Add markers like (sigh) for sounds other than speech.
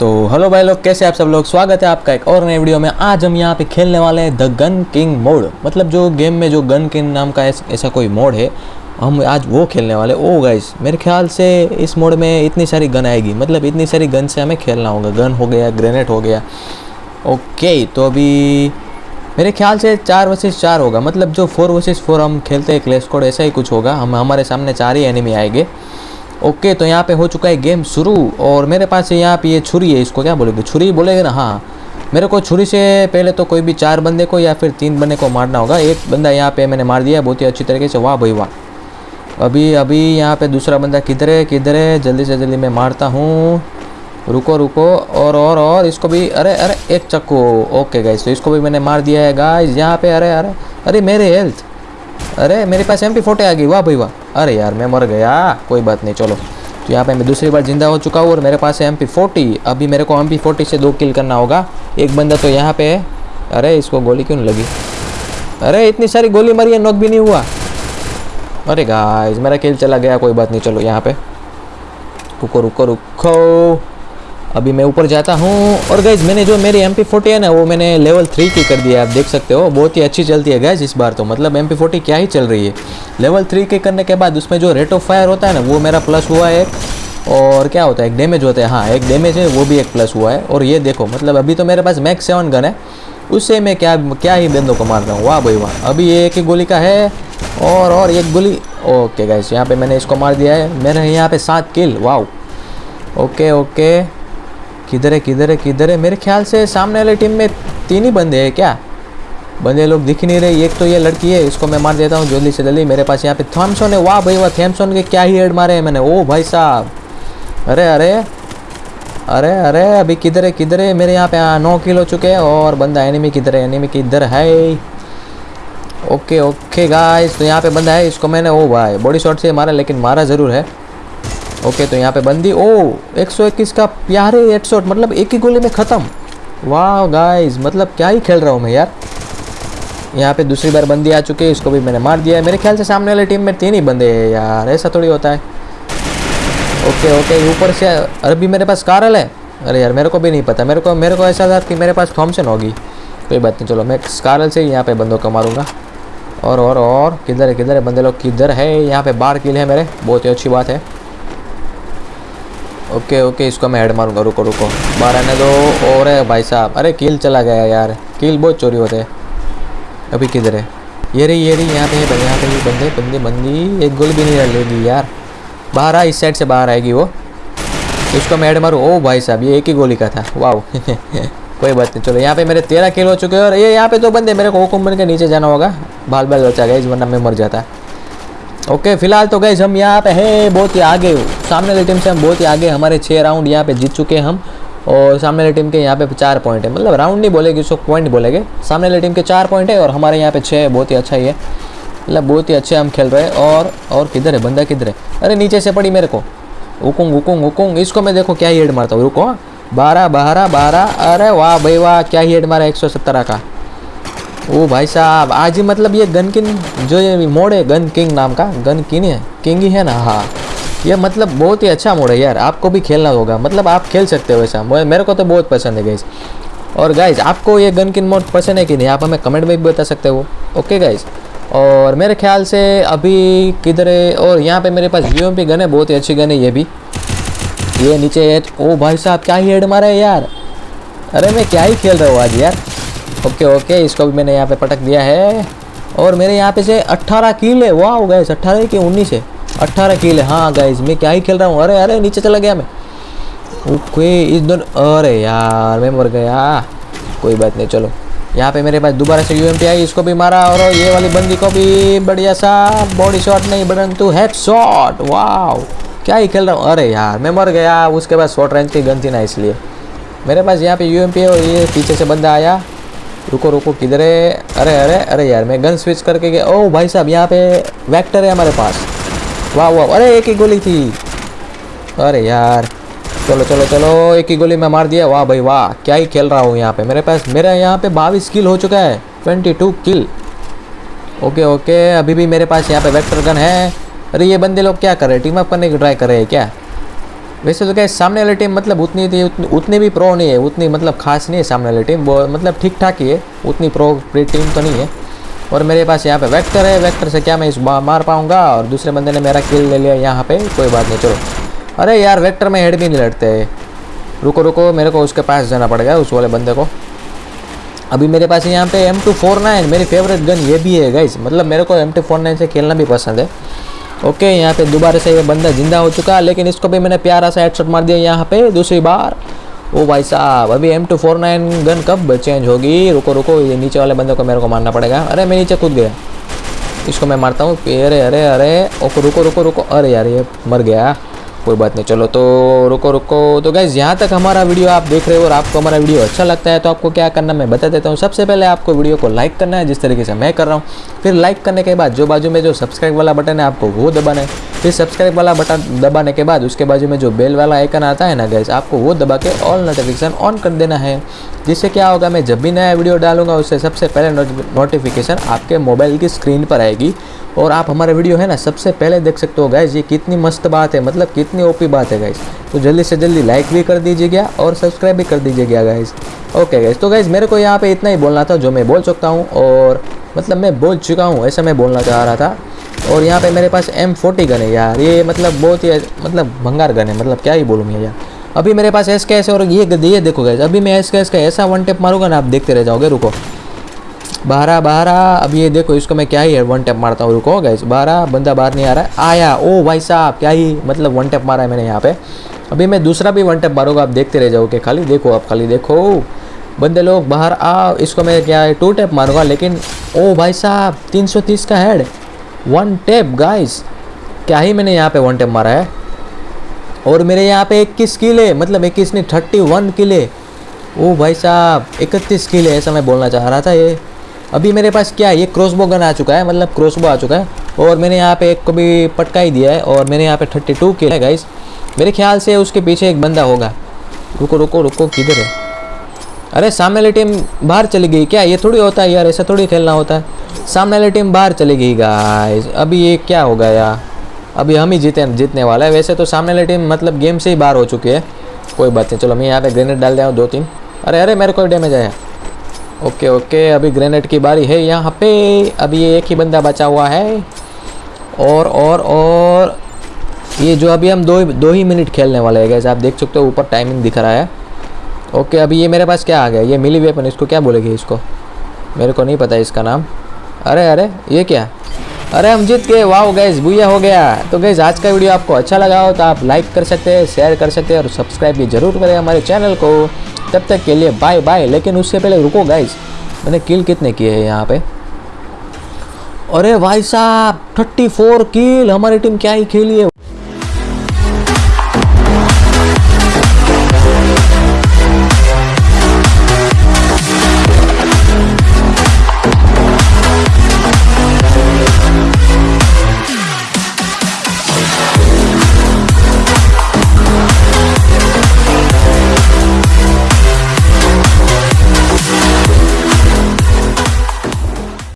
तो हेलो भाई लोग, कैसे आप सब लोग? स्वागत है आपका एक और नए वीडियो में। आज हम यहाँ पे खेलने वाले हैं द गन किंग मोड मतलब जो गेम में जो गन किंग नाम का ऐस- कोई मोड है, हम आज वो खेलने वाले ओ गाइस मेरे ख्याल से इस मोड में इतनी सारी गन आएगी। मतलब इतनी सारी गन से हमें खेलना होगा। गन हो गया ग्रेनेड हो गया। ओके तो अभी मेरे ख्याल से चार वर्सेस चार होगा। मतलब जो फोर वर्सेस फोर हम खेलते हैं क्लेश कोड ऐसा ही कुछ होगा। हम, हमारे सामने चार ही एनिमी आएँगे। ओके तो यहाँ पे हो चुका है गेम शुरू, और मेरे पास यहाँ पे ये छुरी है, इसको क्या बोलेगे? छुरी बोलेगे ना? हाँ। मेरे को छुरी से पहले तो कोई भी चार बंदे को या फिर तीन बंदे को मारना होगा। एक बंदा यहाँ पे मैंने मार दिया, बहुत ही अच्छी तरीके से। वाह भाई वाह। अभी अभी यहाँ पे दूसरा बंदा किधर है? किधर है? जल्दी से जल्दी मैं मारता हूँ। रुको रुको, और और और इसको भी, अरे अरे, एक चक्कू। ओके गाइस तो इसको भी मैंने मार दिया है गाइस यहाँ पे, अरे अरे अरे, मेरे हेल्थ अरे, मेरे पास एम पी फोटे आ गई। वाह भाई वाह। अरे यार, मैं मर गया। कोई बात नहीं, चलो। तो यहाँ पे मैं दूसरी बार ज़िंदा हो चुका हूँ और मेरे पास है एम पी फोर्टी अभी मेरे को एम पी फोर्टी से दो किल करना होगा। एक बंदा तो यहाँ पे है। अरे, इसको गोली क्यों लगी? अरे, इतनी सारी गोली मरी है नॉक भी नहीं हुआ। अरे गाइस मेरा किल चला गया। कोई बात नहीं, चलो यहाँ पे। रुको रुको रुको। अभी मैं ऊपर जाता हूँ और गैज मैंने जो मेरी एम पी है ना वो मैंने लेवल थ्री की कर दिया आप देख सकते हो। बहुत ही अच्छी चलती है गैस इस बार तो। मतलब एम पी क्या ही चल रही है। लेवल थ्री के करने के बाद उसमें जो रेट ऑफ़ फायर होता है ना, वो मेरा प्लस हुआ है और क्या होता है, एक डैमेज होता है। हाँ एक डैमेज है, वो भी एक प्लस हुआ है। और ये देखो मतलब अभी तो मेरे पास मैक्स सेवन गन है। उससे मैं क्या क्या ही बंदों को मार रहा हूँ। वाह भाई वाह। अभी ये एक ही गोली का है और और एक गोली। ओके गैस यहाँ पे मैंने इसको मार दिया है। मेरे यहाँ पे सात किल वाह ओके ओके किधर है किधर है किधर है? मेरे ख्याल से सामने वाली टीम में तीन ही बंदे हैं क्या? बंदे लोग दिख नहीं रहे। एक तो ये लड़की है इसको मैं मार देता हूँ जल्दी से जल्दी मेरे पास यहाँ पे थॉमसन है। वाह भाई वाह थॉमसन के क्या ही हेड मारे हैं मैंने। ओ भाई साहब। अरे अरे अरे अरे अभी किधर है किधर है? मेरे यहाँ पे हाँ, नौ किल हो चुके हैं और बंदा एनिमी किधर है? एनिमी किधर है? ओके ओके गाइस तो यहाँ पे बंदा है इसको मैंने ओ भाई बॉडी शॉट से मारा लेकिन मारा ज़रूर है। ओके तो यहाँ पे बंदी। ओ 121 का प्यारे हेडशॉट मतलब एक ही गोली में ख़त्म। वाह गाइस मतलब क्या ही खेल रहा हूँ मैं यार। यहाँ पे दूसरी बार बंदी आ चुकी है, इसको भी मैंने मार दिया है। मेरे ख्याल से सामने वाली टीम में तीन ही बंदे हैं यार, ऐसा थोड़ी होता है। ओके ओके, ऊपर से अभी मेरे पास कारल है। अरे यार, मेरे को भी नहीं पता, मेरे को मेरे को ऐसा था कि मेरे पास थॉमसन होगी। कोई बात नहीं, चलो मैं कारल से ही यहाँ पे बंदों को मारूँगा। और और और, किधर है किधर है, बंदे लोग किधर है? यहाँ पे बार किल है मेरे, बहुत ही अच्छी बात है। ओके ओके, इसको मैं हेड मारूँगा, रुको रुको। बाहर आने दो और है भाई साहब। अरे किल चला गया यार। किल बहुत चोरी होते अभी किधर है? ये रही ये रही, यहाँ पे है यहाँ पे भी बंदे बंदे बंदी एक गोली भी नहीं लेगी यार। बाहर आ इस साइड से बाहर आएगी वो। इसको मैं हेड मारूँ। ओ भाई साहब, ये एक ही गोली का था। वाह (laughs) कोई बात नहीं, चलो, यहाँ पे मेरे तेरह किल हो चुके हैं और ये यहाँ पे तो बंदे, मेरे को हुकुम बन के नीचे जाना होगा। बाल बाल बचा गया, इस वरना मैं मर जाता। ओके फ़िलहाल तो गए हम यहाँ पे है, बहुत ही आगे। सामने वाली टीम से हम बहुत ही आगे, हमारे छः राउंड यहाँ पे जीत चुके हैं हम। और सामने वाली टीम के यहाँ पे चार पॉइंट है। मतलब राउंड नहीं बोलेगी, उसको पॉइंट बोलेंगे। सामने वाली टीम के चार पॉइंट है और हमारे यहाँ पे छः बहुत ही अच्छा ही है। मतलब बहुत ही अच्छे हम खेल रहे हैं। और और किधर है, बंदा किधर है? अरे नीचे से पड़ी मेरे को। हुकुंग हुकुंग हुकुंग इसको मैं देखो क्या ही हेड मारता हूँ। रुको हाँ। बारह बारह बारह। अरे वाह भाई, वाह, क्या ही हेड मारा एक सौ सत्तर का। ओ भाई साहब, आज ही मतलब ये गन किंग जो ये मोड है, गन किंग नाम का, गन किंग है, किंग ही है ना हाँ। ये मतलब बहुत ही अच्छा मोड है यार, आपको भी खेलना होगा मतलब आप खेल सकते हो मुझे- मेरे को तो बहुत पसंद है गाइस और गाइज़ आपको ये गन किंग मोड पसंद है कि नहीं, आप हमें कमेंट में भी बता सकते हो ओके गाइज़ और मेरे ख्याल से अभी किधर है, और यहाँ पे मेरे पास यू गन है, बहुत ही अच्छी गन है ये भी। ये नीचे है, ओ भाई साहब, क्या ही हेड मारा है यार। अरे मैं क्या ही खेल रहा हूँ आज यार। ओके ओके, इसको भी मैंने यहाँ पे पटक दिया है। और मेरे यहाँ पे से 18 कील है वाह गैस 18 के 19 है। 18 कील, है हाँ गैस मैं क्या ही खेल रहा हूँ? अरे अरे, नीचे चला गया मैं। ओके, इस दोनों अरे यार, मैं मर गया। कोई बात नहीं, चलो। यहाँ पे मेरे पास दोबारा से यू आई, इसको भी मारा, और ये वाली बंदी को भी बढ़िया सा बॉडी शॉट नहीं, परंतु हेड शॉट वाह क्या ही खेल रहा हूँ? अरे यार, मैं मर गया, उसके बाद शॉर्ट रेंज की गन थी ना, इसलिए। मेरे पास यहाँ पे यू है और ये पीछे से बंदा आया। रुको रुको, किधर है? अरे अरे अरे यार, मैं गन स्विच करके गया। ओ, भाई साहब, यहाँ पे वेक्टर है हमारे पास। वाह वाह, अरे, एक ही गोली थी। अरे यार, चलो चलो चलो, एक ही गोली में मार दिया। वाह, भाई, वाह, क्या ही खेल रहा हूँ यहाँ पे। मेरे पास, मेरा यहाँ पे बाईस किल हो चुका है twenty two kill okay okay, अभी भी मेरे पास यहाँ पे वेक्टर गन है। अरे, ये बंदे लोग क्या कर रहे हैं? टीम अप करने की ट्राई कर रहे हैं क्या? वैसे तो क्या सामने वाली टीम मतलब उतनी थी उतनी, उतनी भी प्रो नहीं है उतनी मतलब खास नहीं है सामने वाली टीम वो मतलब ठीक ठाक ही है उतनी प्रो टीम तो नहीं है। और मेरे पास यहाँ पे वेक्टर है वेक्टर से क्या मैं इस मार पाऊँगा और दूसरे बंदे ने मेरा किल ले लिया यहाँ पे कोई बात नहीं चलो। अरे यार वेक्टर में हेड भी नहीं लड़ते। रुको रुको मेरे को उसके पास जाना पड़ेगा उस वाले बंदे को। अभी मेरे पास यहाँ पे एम टू फोर नाइन मेरी फेवरेट गन ये भी है गाइज़ मतलब मेरे को एम टू फोर नाइन से खेलना भी पसंद है। ओके, यहाँ पे दोबारा से ये बंदा ज़िंदा हो चुका है, लेकिन इसको भी मैंने प्यारा सा हेडशॉट मार दिया यहाँ पे दूसरी बार। ओ भाई साहब, अभी M two four nine gun कब चेंज होगी? रुको रुको, ये नीचे वाले बंदे को मेरे को मारना पड़ेगा। अरे, मैं नीचे कूद गया। इसको मैं मारता हूँ। अरे अरे अरे, ओके, रुको रुको रुको। अरे यार, ये मर गया। कोई बात नहीं, चलो तो रुको रुको। तो गैस यहाँ तक हमारा वीडियो आप देख रहे हो और आपको हमारा वीडियो अच्छा लगता है तो आपको क्या करना मैं बता देता हूँ। सबसे पहले आपको वीडियो को लाइक करना है, जिस तरीके से मैं कर रहा हूँ। फिर लाइक करने के बाद, जो बाजू में जो सब्सक्राइब वाला बटन है, आपको वो दबाना है। फिर सब्सक्राइब वाला बटन दबाने के बाद, उसके बाजू में जो बेल वाला आइकन आता है ना गैस आपको वो दबा के ऑल नोटिफिकेशन ऑन कर देना है। जिससे क्या होगा, मैं जब भी नया वीडियो डालूँगा, उससे सबसे पहले नोटिफिकेशन आपके मोबाइल की स्क्रीन पर आएगी। और आप हमारा वीडियो है ना, सबसे पहले देख सकते हो गाइज़ ये कितनी मस्त बात है मतलब कितनी ओपी बात है गाइज़ तो जल्दी से जल्दी लाइक भी कर दीजिएगा और सब्सक्राइब भी कर दीजिएगा गाइज़ ओके गाइज़ तो गाइज़ मेरे को यहाँ पे इतना ही बोलना था जो मैं बोल सकता हूँ, और मतलब मैं बोल चुका हूँ, ऐसा मैं बोलना चाह रहा था। और यहाँ पे मेरे पास एम फोर्टी गन है यार, ये मतलब बहुत ही मतलब भंगार गन है मतलब क्या ही बोलूँ यार। अभी मेरे पास एस के एस और ये ये देखो गैस अभी मैं एस के एस का ऐसा वन टैप मारूँगा ना आप देखते रह जाओगे, रुको। बारह बारह, अब ये देखो, इसको मैं क्या ही है वन टैप मारता हूँ, रुको गैस बारह, बंदा बाहर नहीं आ रहा है। आया, ओ भाई साहब, क्या ही मतलब वन टैप मारा है मैंने यहाँ पे। अभी मैं दूसरा भी वन टैप मारूँगा, आप देखते रह जाओगे खाली। देखो, आप खाली देखो। बंदे लोग बाहर आ इसको मैं क्या है टू टैप मारूँगा, लेकिन, ओ भाई साहब, तीन सौ तीस का हेड वन टैप गाइस क्या ही मैंने यहाँ पे वन टैप मारा है। और मेरे यहाँ पे इक्कीस किले मतलब इक्कीस नहीं थर्टी वन किले। ओ भाई साहब, इकतीस किले, ऐसा मैं बोलना चाह रहा था ये। अभी मेरे पास क्या है, ये क्रॉसबो गन आ चुका है मतलब क्रॉसबो आ चुका है। और मैंने यहाँ पे एक को भी पटका ही दिया है, और मैंने यहाँ पे थर्टी टू किया है गाइस मेरे ख्याल से उसके पीछे एक बंदा होगा। रुको रुको रुको, किधर है? अरे, सामने वाली टीम बाहर चली गई क्या? ये थोड़ी होता है यार, ऐसा थोड़ी खेलना होता है। सामने वाली टीम बाहर चली गई गाइस अभी ये क्या होगा यार? अभी हम ही जीते जीतने वाला है। वैसे तो सामने वाली टीम मतलब गेम से ही बाहर हो चुकी है। कोई बात नहीं, चलो मैं यहाँ पे ग्रेनेड डाल दिया हूँ, दो तीन अरे अरे, मेरे को डैमेज आया। ओके ओके अभी ग्रेनेड की बारी है यहाँ पे। अभी ये एक ही बंदा बचा हुआ है। और और और ये जो अभी हम दो दो ही मिनट खेलने वाले हैं गैस आप देख सकते हो, ऊपर टाइमिंग दिख रहा है। ओके अभी ये मेरे पास क्या आ गया? ये मिली वेपन इसको क्या बोलेगी इसको? मेरे को नहीं पता इसका नाम। अरे अरे, ये क्या? अरे हम जीत गए वाह गैस भूया हो गया। तो गैस आज का वीडियो आपको अच्छा लगा हो तो आप लाइक कर सकते हैं शेयर कर सकते हैं और सब्सक्राइब भी ज़रूर करें हमारे चैनल को। तब तक के लिए बाय बाय लेकिन उससे पहले रुको गैस मैंने किल कितने किए हैं यहाँ पे? अरे भाई साहब थर्टी फोर किल हमारी टीम क्या ही खेली है?